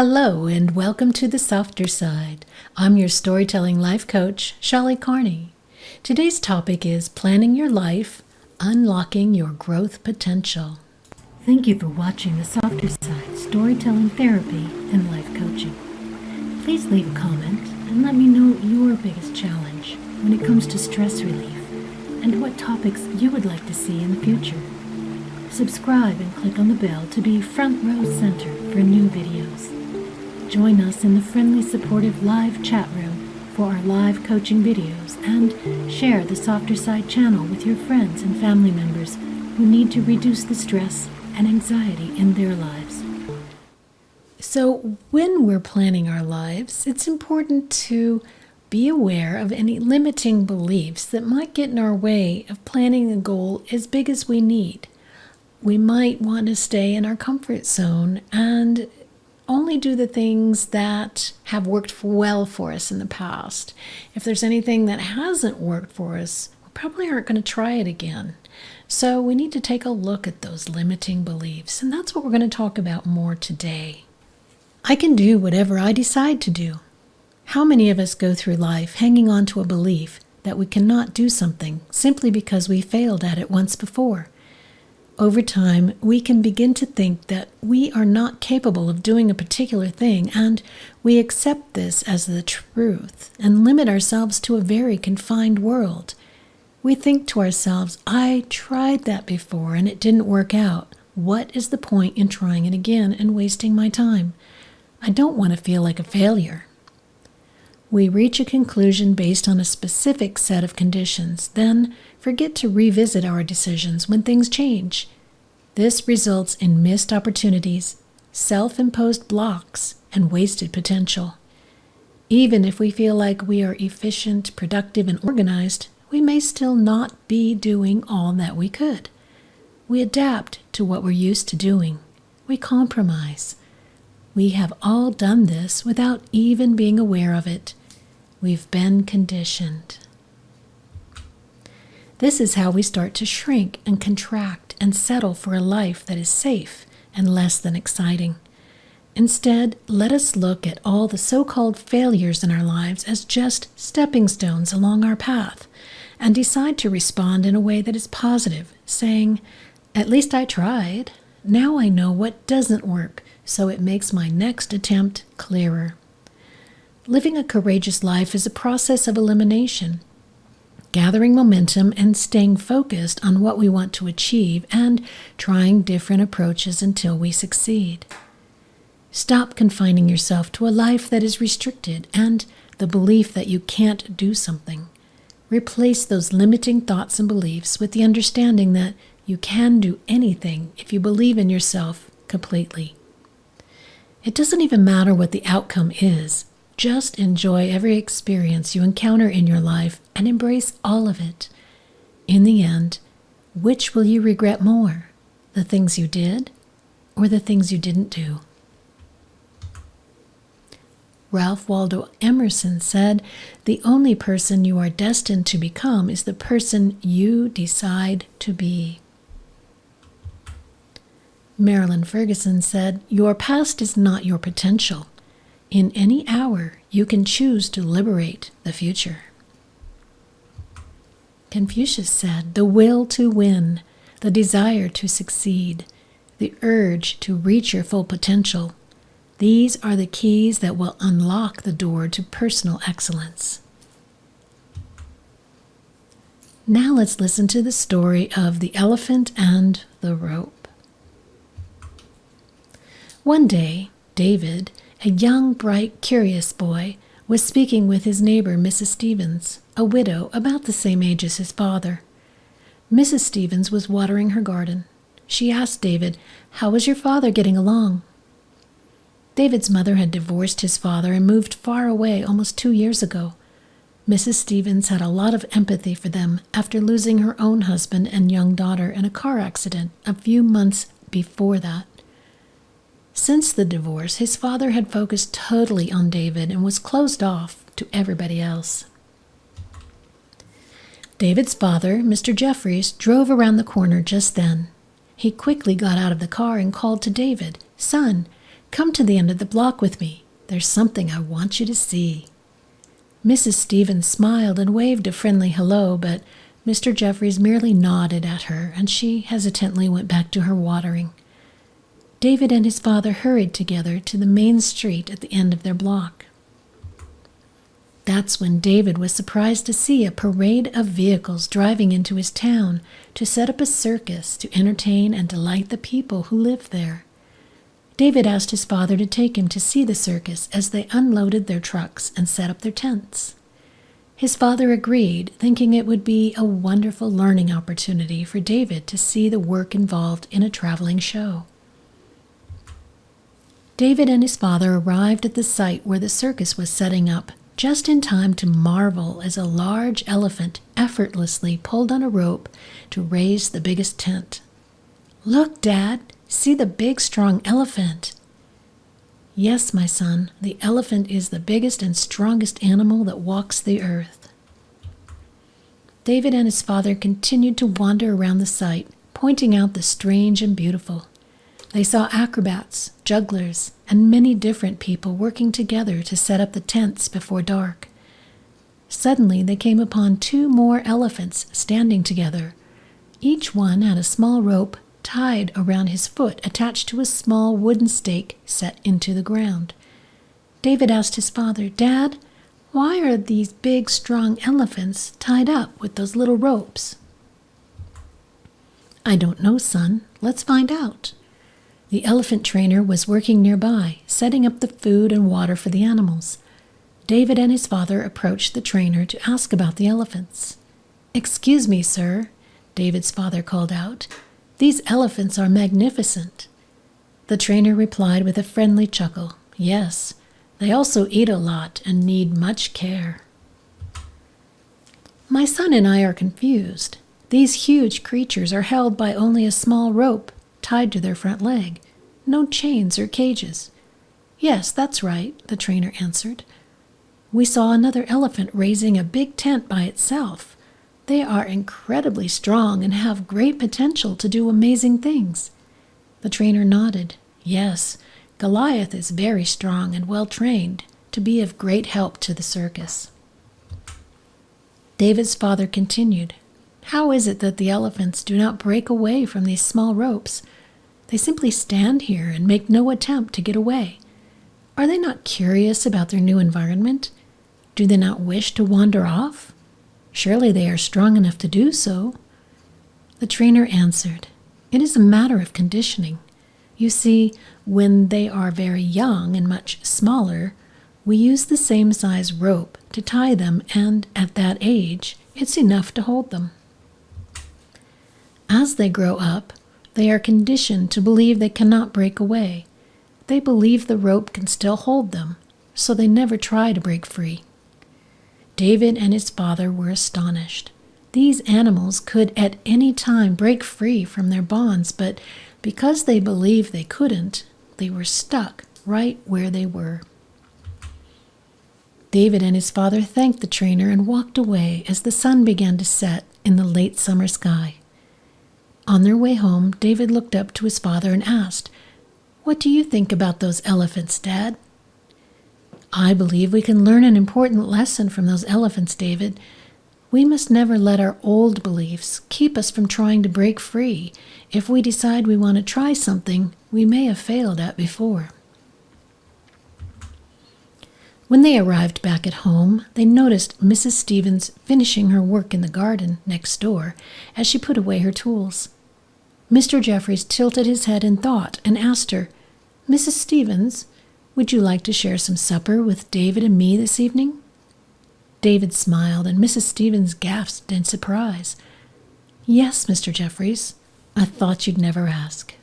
Hello, and welcome to the softer side. I'm your storytelling life coach, Shelly Carney. Today's topic is planning your life, unlocking your growth potential. Thank you for watching the softer side storytelling therapy and life coaching. Please leave a comment and let me know your biggest challenge when it comes to stress relief and what topics you would like to see in the future. Subscribe and click on the bell to be front row center for new videos. Join us in the friendly, supportive live chat room for our live coaching videos and share the Softer Side channel with your friends and family members who need to reduce the stress and anxiety in their lives. So, when we're planning our lives, it's important to be aware of any limiting beliefs that might get in our way of planning a goal as big as we need. We might want to stay in our comfort zone and only do the things that have worked well for us in the past. If there's anything that hasn't worked for us, we probably aren't going to try it again. So we need to take a look at those limiting beliefs, and that's what we're going to talk about more today. I can do whatever I decide to do. How many of us go through life hanging on to a belief that we cannot do something simply because we failed at it once before? Over time, we can begin to think that we are not capable of doing a particular thing, and we accept this as the truth and limit ourselves to a very confined world. We think to ourselves, I tried that before and it didn't work out. What is the point in trying it again and wasting my time? I don't want to feel like a failure. We reach a conclusion based on a specific set of conditions, then forget to revisit our decisions when things change. This results in missed opportunities, self imposed blocks, and wasted potential. Even if we feel like we are efficient, productive, and organized, we may still not be doing all that we could. We adapt to what we're used to doing. We compromise. We have all done this without even being aware of it. We've been conditioned. This is how we start to shrink and contract and settle for a life that is safe and less than exciting. Instead, let us look at all the so called failures in our lives as just stepping stones along our path and decide to respond in a way that is positive, saying, At least I tried. Now I know what doesn't work, so it makes my next attempt clearer. Living a courageous life is a process of elimination, gathering momentum and staying focused on what we want to achieve and trying different approaches until we succeed. Stop confining yourself to a life that is restricted and the belief that you can't do something. Replace those limiting thoughts and beliefs with the understanding that you can do anything if you believe in yourself completely. It doesn't even matter what the outcome is. Just enjoy every experience you encounter in your life and embrace all of it. In the end, which will you regret more? The things you did or the things you didn't do? Ralph Waldo Emerson said, The only person you are destined to become is the person you decide to be. Marilyn Ferguson said, Your past is not your potential. In any hour, you can choose to liberate the future. Confucius said, The will to win, the desire to succeed, the urge to reach your full potential, these are the keys that will unlock the door to personal excellence. Now let's listen to the story of the elephant and the rope. One day, David a young, bright, curious boy was speaking with his neighbor, Mrs. Stevens, a widow about the same age as his father. Mrs. Stevens was watering her garden. She asked David, How was your father getting along? David's mother had divorced his father and moved far away almost two years ago. Mrs. Stevens had a lot of empathy for them after losing her own husband and young daughter in a car accident a few months before that. Since the divorce, his father had focused totally on David and was closed off to everybody else. David's father, Mr. Jeffries, drove around the corner just then. He quickly got out of the car and called to David, Son, Come to the end of the block with me. There's something I want you to see. Mrs. Stevens smiled and waved a friendly hello, but Mr. Jeffries merely nodded at her, and she hesitantly went back to her watering. David and his father hurried together to the main street at the end of their block. That's when David was surprised to see a parade of vehicles driving into his town to set up a circus to entertain and delight the people who lived there. David asked his father to take him to see the circus as they unloaded their trucks and set up their tents. His father agreed, thinking it would be a wonderful learning opportunity for David to see the work involved in a traveling show. David and his father arrived at the site where the circus was setting up just in time to marvel as a large elephant effortlessly pulled on a rope to raise the biggest tent. Look, Dad, see the big, strong elephant. Yes, my son, the elephant is the biggest and strongest animal that walks the earth. David and his father continued to wander around the site, pointing out the strange and beautiful. They saw acrobats, jugglers, and many different people working together to set up the tents before dark. Suddenly, they came upon two more elephants standing together. Each one had a small rope tied around his foot attached to a small wooden stake set into the ground. David asked his father, Dad, why are these big, strong elephants tied up with those little ropes? I don't know, son. Let's find out. The elephant trainer was working nearby, setting up the food and water for the animals. David and his father approached the trainer to ask about the elephants. Excuse me, sir, David's father called out. These elephants are magnificent. The trainer replied with a friendly chuckle. Yes, they also eat a lot and need much care. My son and I are confused. These huge creatures are held by only a small rope tied to their front leg, no chains or cages. Yes, that's right, the trainer answered. We saw another elephant raising a big tent by itself. They are incredibly strong and have great potential to do amazing things. The trainer nodded. Yes, Goliath is very strong and well trained to be of great help to the circus. David's father continued, How is it that the elephants do not break away from these small ropes? They simply stand here and make no attempt to get away. Are they not curious about their new environment? Do they not wish to wander off? Surely they are strong enough to do so. The trainer answered, It is a matter of conditioning. You see, when they are very young and much smaller, we use the same size rope to tie them, and at that age, it's enough to hold them. As they grow up, they are conditioned to believe they cannot break away. They believe the rope can still hold them, so they never try to break free. David and his father were astonished. These animals could at any time break free from their bonds, but because they believed they couldn't, they were stuck right where they were. David and his father thanked the trainer and walked away as the sun began to set in the late summer sky. On their way home, David looked up to his father and asked, What do you think about those elephants, Dad? I believe we can learn an important lesson from those elephants, David. We must never let our old beliefs keep us from trying to break free if we decide we want to try something we may have failed at before. When they arrived back at home, they noticed Mrs. Stevens finishing her work in the garden next door as she put away her tools. Mr. Jeffries tilted his head in thought and asked her, Mrs. Stevens, would you like to share some supper with David and me this evening? David smiled, and Mrs. Stevens gasped in surprise. Yes, Mr. Jeffries. I thought you'd never ask.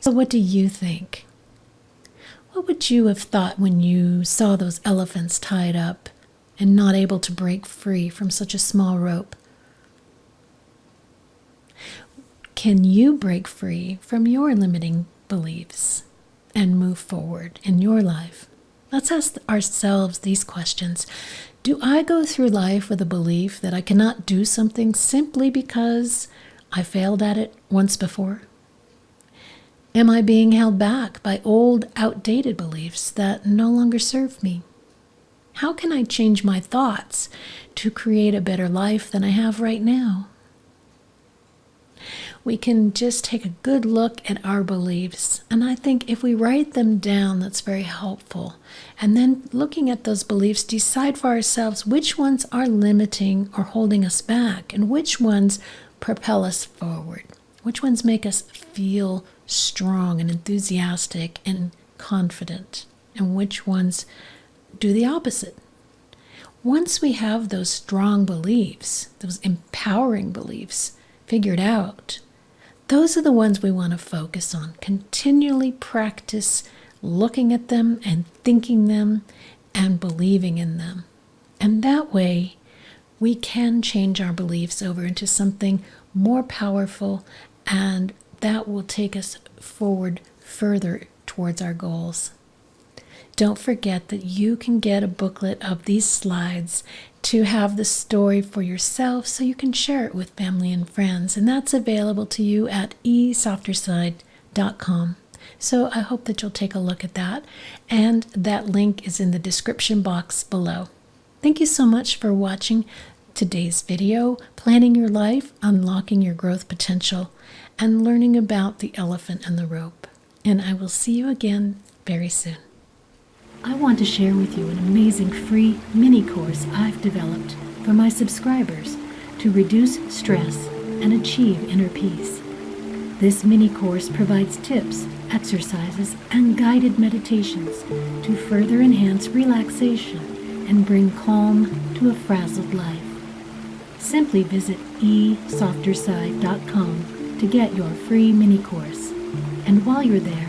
So, what do you think? What would you have thought when you saw those elephants tied up and not able to break free from such a small rope? Can you break free from your limiting beliefs and move forward in your life? Let's ask ourselves these questions. Do I go through life with a belief that I cannot do something simply because I failed at it once before? Am I being held back by old, outdated beliefs that no longer serve me? How can I change my thoughts to create a better life than I have right now? We can just take a good look at our beliefs. And I think if we write them down, that's very helpful. And then looking at those beliefs, decide for ourselves which ones are limiting or holding us back and which ones propel us forward. Which ones make us feel strong and enthusiastic and confident, and which ones do the opposite. Once we have those strong beliefs, those empowering beliefs figured out, those are the ones we want to focus on. Continually practice looking at them and thinking them and believing in them. And that way, we can change our beliefs over into something more powerful, and that will take us forward further towards our goals. Don't forget that you can get a booklet of these slides to have the story for yourself so you can share it with family and friends. And that's available to you at esofterside.com. So I hope that you'll take a look at that. And that link is in the description box below. Thank you so much for watching today's video, planning your life, unlocking your growth potential, and learning about the elephant and the rope. And I will see you again very soon. I want to share with you an amazing free mini course I've developed for my subscribers to reduce stress and achieve inner peace. This mini course provides tips, exercises, and guided meditations to further enhance relaxation and bring calm to a frazzled life. Simply visit esofterside.com to get your free mini course. And while you're there,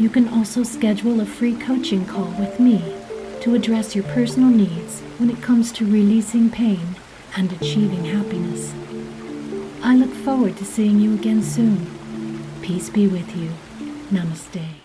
you can also schedule a free coaching call with me to address your personal needs when it comes to releasing pain and achieving happiness. I look forward to seeing you again soon. Peace be with you. Namaste.